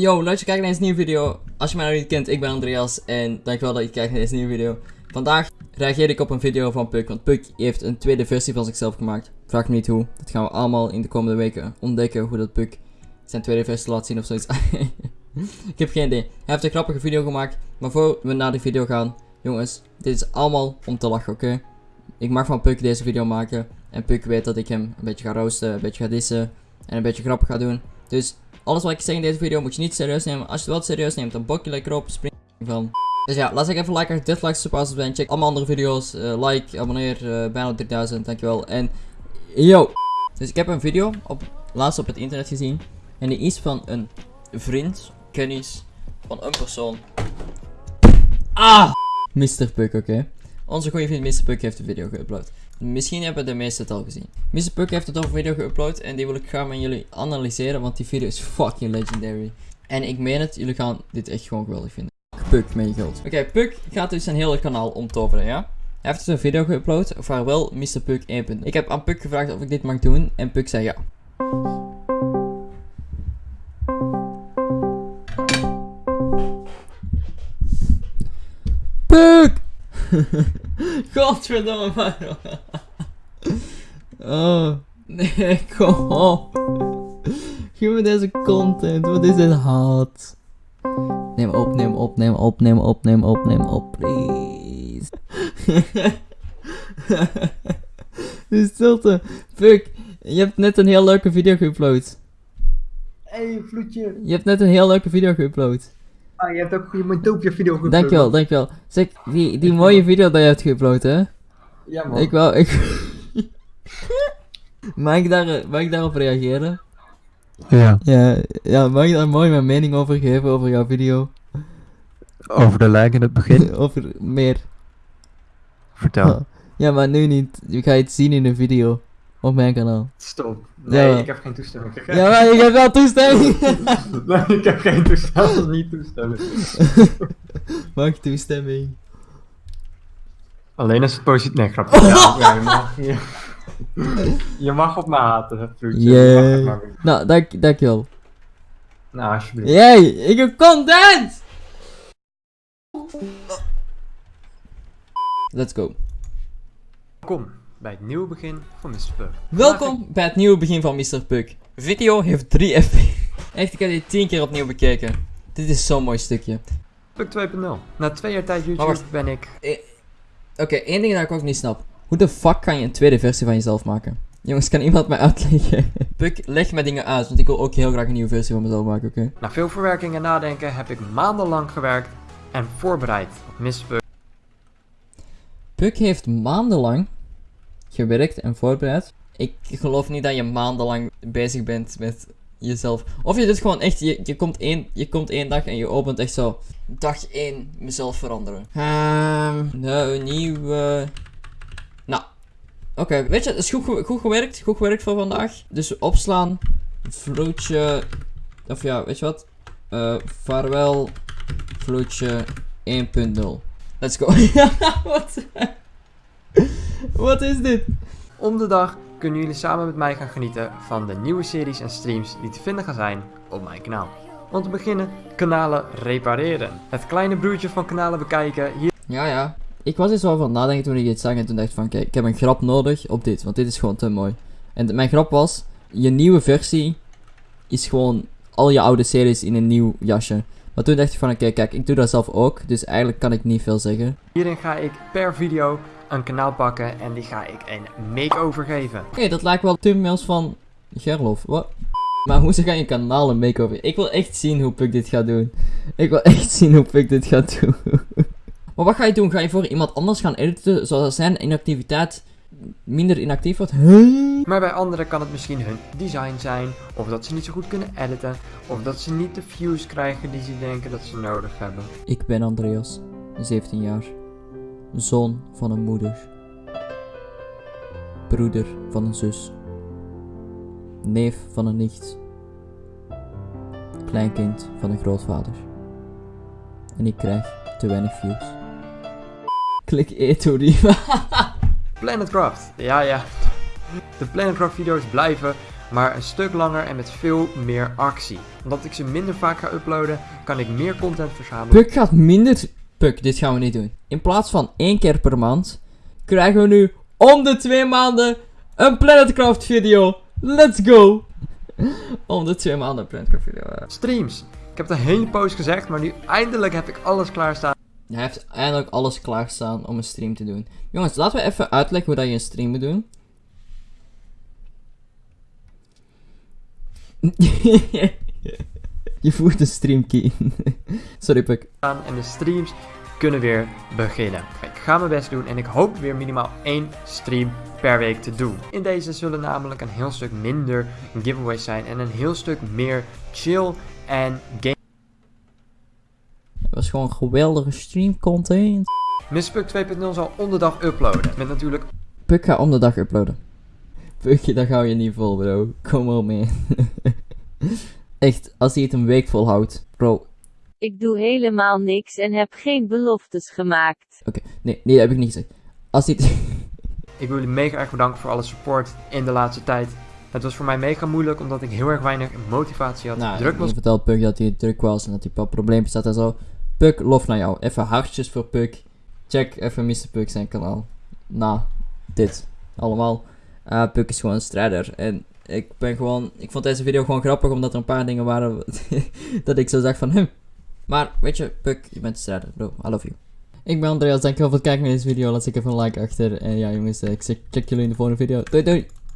Yo, leuk je kijkt naar deze nieuwe video. Als je mij nog niet kent, ik ben Andreas en dankjewel dat je kijkt naar deze nieuwe video. Vandaag reageer ik op een video van Puk, want Puk heeft een tweede versie van zichzelf gemaakt. Vraag me niet hoe, dat gaan we allemaal in de komende weken ontdekken hoe dat Puk zijn tweede versie laat zien of zoiets. ik heb geen idee. Hij heeft een grappige video gemaakt, maar voor we naar die video gaan, jongens, dit is allemaal om te lachen, oké? Ik mag van Puk deze video maken en Puk weet dat ik hem een beetje ga roosten, een beetje ga dissen en een beetje grappig ga doen. Dus alles wat ik zeg in deze video moet je niet serieus nemen. Als je het wel serieus neemt, dan bok je lekker op, spring van. Dus ja, laat ik even liken, dit like, super zijn. Check allemaal andere video's, uh, like, abonneer, uh, bijna 3000, dankjewel. En yo! Dus ik heb een video op, laatst op het internet gezien. En die is van een vriend, kennis, van een persoon. Ah! Mr. Puck, oké. Onze goede vriend Mr. Puck heeft de video geüpload. Misschien hebben de meesten het al gezien. Mr. Puck heeft het over video geüpload en die wil ik graag met jullie analyseren, want die video is fucking legendary. En ik meen het, jullie gaan dit echt gewoon geweldig vinden. Puck met je geld. Oké, Puck gaat dus zijn hele kanaal omtoveren, ja? Hij heeft dus een video geüpload, vaarwel Mr. Puck 1. Ik heb aan Puck gevraagd of ik dit mag doen en Puck zei ja. Puck! Godverdomme, waarom? Oh, nee, kom op. Geef me deze content, wat is dit haat? Neem op, neem op, neem op, neem op, neem op, neem op, please. De stilte. Fuck, je hebt net een heel leuke video geüpload. Hey, vloedje. Je hebt net een heel leuke video geüpload. Ah, je hebt ook je mijn doopje video geüpload. Dankjewel, dankjewel. Zeg, die, die mooie video dat je hebt geüpload, hè? Ja, man. Ik wou, ik... mag, ik daar, mag ik daarop reageren? Ja, Ja, ja, mag ik daar mooi mijn mening over geven, over jouw video? over de lijk in het begin. over meer. Vertel. Ja, maar nu niet. Je gaat het zien in een video. Op mijn kanaal. Stop. Nee, Ja. ik heb geen toestemming. Ik heb Ja, maar ik heb wel toestemming. nee, ik heb geen toestemming. Niet toestemming. Mag toestemming. Alleen als het positief... Nee, grapje. Ja, ja, je, mag, je, je mag op me haten, vloedje. Je mag het. Nou, dank, dankjewel. Nou, alsjeblieft. Yay, ik heb content! Let's go. Welkom bij het nieuwe begin van Mr. Puck. Welkom bij het nieuwe begin van Mr. Puck. Video heeft 3 fp. Echt, ik heb dit 10 keer opnieuw bekeken. Dit is zo'n mooi stukje. Puck 2.0. Na twee jaar tijd YouTube ben ik... Oké, één ding dat ik ook niet snap. Hoe de fuck kan je een tweede versie van jezelf maken? Jongens, kan iemand mij uitleggen? Puck, leg mij dingen uit, want ik wil ook heel graag een nieuwe versie van mezelf maken, oké? Na veel verwerking en nadenken heb ik maandenlang gewerkt en voorbereid op Mr. Puck. Puck heeft maandenlang gewerkt en voorbereid. Ik geloof niet dat je maandenlang bezig bent met jezelf. Of je doet gewoon echt, je, je, komt, één, je komt één dag en je opent echt zo. Dag 1, mezelf veranderen. Ehm, nou, een nieuwe. Oké, weet je, het is goed, goed gewerkt. Goed gewerkt voor vandaag. Dus opslaan, vloedje. Of ja, weet je wat? Eh, vaarwel, vloedje 1.0. Let's go. Wat? Wat is dit? Om de dag kunnen jullie samen met mij gaan genieten van de nieuwe series en streams die te vinden gaan zijn op mijn kanaal. Om te beginnen, kanalen repareren. Het kleine broertje van kanalen bekijken. Hier Ja, ja. Ik was eens wel van nadenken toen ik dit zag en toen dacht ik van kijk, ik heb een grap nodig op dit, want dit is gewoon te mooi. En mijn grap was, je nieuwe versie is gewoon al je oude series in een nieuw jasje. Maar toen dacht ik van oké, kijk, ik doe dat zelf ook, dus eigenlijk kan ik niet veel zeggen. Hierin ga ik per video een kanaal pakken en die ga ik een makeover geven. Oké, dat lijkt wel thumbnails van Gerlof. Wat? Maar hoe ga je kanaal een make-over? Ik wil echt zien hoe Puk dit gaat doen. Ik wil echt zien hoe Puk dit gaat doen. maar wat ga je doen? Ga je voor iemand anders gaan editen, zodat zijn inactiviteit minder inactief wordt? Huh? Maar bij anderen kan het misschien hun design zijn, of dat ze niet zo goed kunnen editen, of dat ze niet de views krijgen die ze denken dat ze nodig hebben. Ik ben Andreas, 17 jaar. Zoon van een moeder. Broeder van een zus. Neef van een nicht. Kleinkind van een grootvader. En ik krijg te weinig views. Klik E Etori. Planetcraft, ja ja. De Planetcraft video's blijven, maar een stuk langer en met veel meer actie. Omdat ik ze minder vaak ga uploaden, kan ik meer content verzamelen. Puk gaat minder... Puk, dit gaan we niet doen. In plaats van één keer per maand, krijgen we nu om de twee maanden een Planetcraft video. Let's go! om de twee maanden een Planetcraft video. eh. Streams. Ik heb het een hele post gezegd, maar nu eindelijk heb ik alles klaarstaan. Hij heeft eindelijk alles klaarstaan om een stream te doen. Jongens, laten we even uitleggen hoe dat je een stream moet doen. je voert de stream key. Sorry, Puk. en de streams kunnen weer beginnen. Ik ga mijn best doen en ik hoop weer minimaal één stream per week te doen. In deze zullen namelijk een heel stuk minder giveaways zijn en een heel stuk meer chill en game. Gewoon geweldige stream content. Mispuk 2.0 zal om de dag uploaden. Met natuurlijk Puk gaat om de dag uploaden. Pukje, dat hou je niet vol, bro. Kom op, man. Echt, als hij het een week volhoudt. Bro, Ik doe helemaal niks en heb geen beloftes gemaakt. oké. Nee, nee, dat heb ik niet gezegd. Als hij het... Ik wil jullie mega erg bedanken voor alle support in de laatste tijd. Het was voor mij mega moeilijk omdat ik heel erg weinig motivatie had. Nou, druk was je vertelt Puk dat hij druk was en dat hij wat probleempjes had en zo. Puk, lof naar jou. Even hartjes voor Puk. Check even Mr. Puk zijn kanaal. Nou, dit. Allemaal. Eh Puk is gewoon een strijder. En ik ben gewoon... Ik vond deze video gewoon grappig omdat er een paar dingen waren dat ik zo zag van hem. Maar, weet je, Puk, je bent een strijder. Bro, I love you. Ik ben Andreas, dankjewel voor het kijken naar deze video. Laat ik even een like achter. En ja jongens, eh, ik check jullie in de volgende video. Doei doei!